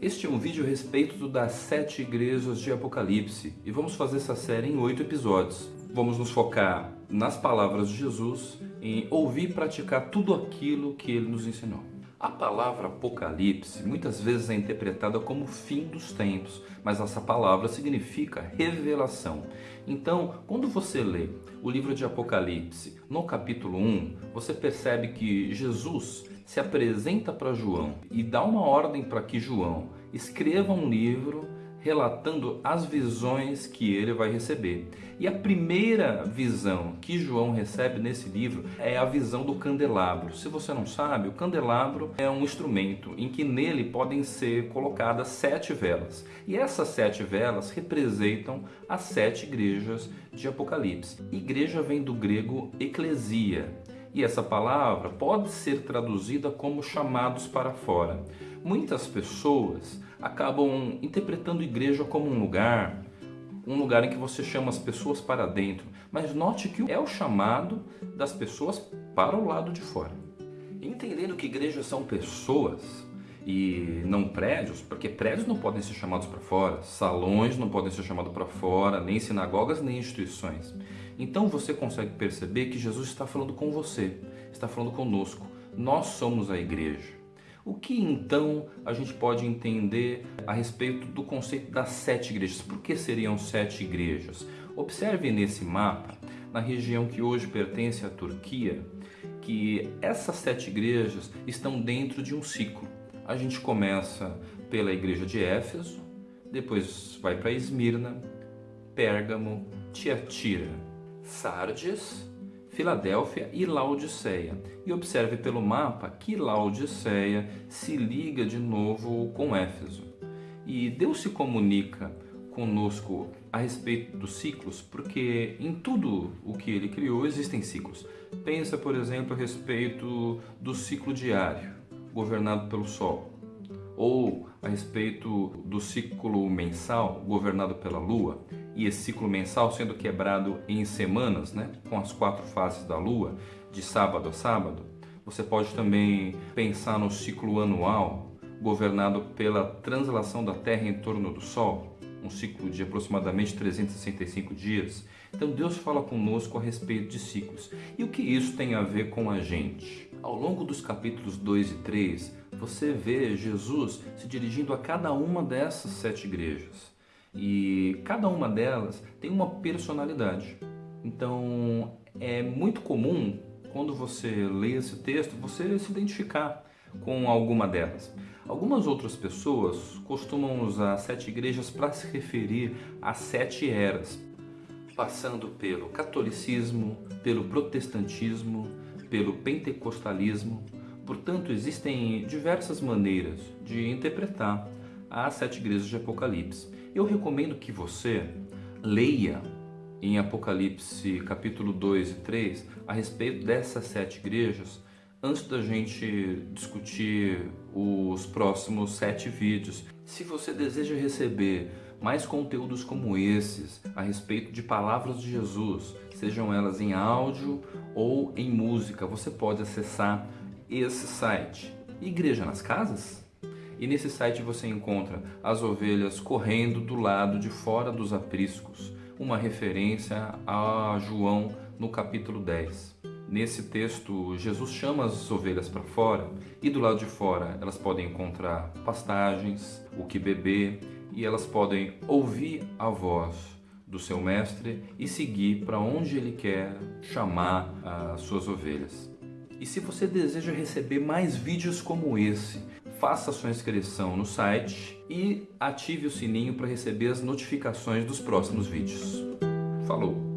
Este é um vídeo a respeito das sete igrejas de Apocalipse e vamos fazer essa série em oito episódios. Vamos nos focar nas palavras de Jesus, em ouvir e praticar tudo aquilo que ele nos ensinou. A palavra Apocalipse muitas vezes é interpretada como fim dos tempos, mas essa palavra significa revelação. Então, quando você lê o livro de Apocalipse, no capítulo 1, você percebe que Jesus se apresenta para João e dá uma ordem para que João escreva um livro relatando as visões que ele vai receber. E a primeira visão que João recebe nesse livro é a visão do candelabro. Se você não sabe, o candelabro é um instrumento em que nele podem ser colocadas sete velas. E essas sete velas representam as sete igrejas de Apocalipse. Igreja vem do grego eclesia. E essa palavra pode ser traduzida como chamados para fora. Muitas pessoas acabam interpretando igreja como um lugar, um lugar em que você chama as pessoas para dentro. Mas note que é o chamado das pessoas para o lado de fora. Entendendo que igrejas são pessoas e não prédios, porque prédios não podem ser chamados para fora, salões não podem ser chamados para fora, nem sinagogas, nem instituições. Então você consegue perceber que Jesus está falando com você, está falando conosco. Nós somos a igreja. O que então a gente pode entender a respeito do conceito das sete igrejas? Por que seriam sete igrejas? Observe nesse mapa, na região que hoje pertence à Turquia, que essas sete igrejas estão dentro de um ciclo. A gente começa pela igreja de Éfeso, depois vai para Esmirna, Pérgamo, Tiatira, Sardes, Filadélfia e Laodiceia. E observe pelo mapa que Laodiceia se liga de novo com Éfeso. E Deus se comunica conosco a respeito dos ciclos, porque em tudo o que ele criou existem ciclos. Pensa, por exemplo, a respeito do ciclo diário, governado pelo Sol, ou a respeito do ciclo mensal, governado pela Lua, e esse ciclo mensal sendo quebrado em semanas, né, com as quatro fases da Lua, de sábado a sábado. Você pode também pensar no ciclo anual, governado pela translação da Terra em torno do Sol, um ciclo de aproximadamente 365 dias. Então Deus fala conosco a respeito de ciclos. E o que isso tem a ver com a gente? Ao longo dos capítulos 2 e 3, você vê Jesus se dirigindo a cada uma dessas sete igrejas. E cada uma delas tem uma personalidade. Então é muito comum quando você lê esse texto você se identificar com alguma delas. Algumas outras pessoas costumam usar sete igrejas para se referir a sete eras, passando pelo catolicismo, pelo protestantismo, pelo pentecostalismo. Portanto, existem diversas maneiras de interpretar as sete igrejas de Apocalipse. Eu recomendo que você leia em Apocalipse capítulo 2 e 3 a respeito dessas sete igrejas antes da gente discutir os próximos sete vídeos. Se você deseja receber mais conteúdos como esses a respeito de palavras de Jesus, sejam elas em áudio ou em música, você pode acessar esse site. Igreja nas Casas? E nesse site você encontra as ovelhas correndo do lado de fora dos apriscos, uma referência a João no capítulo 10. Nesse texto, Jesus chama as ovelhas para fora e do lado de fora elas podem encontrar pastagens, o que beber e elas podem ouvir a voz do seu mestre e seguir para onde ele quer chamar as suas ovelhas. E se você deseja receber mais vídeos como esse, faça sua inscrição no site e ative o sininho para receber as notificações dos próximos vídeos. Falou!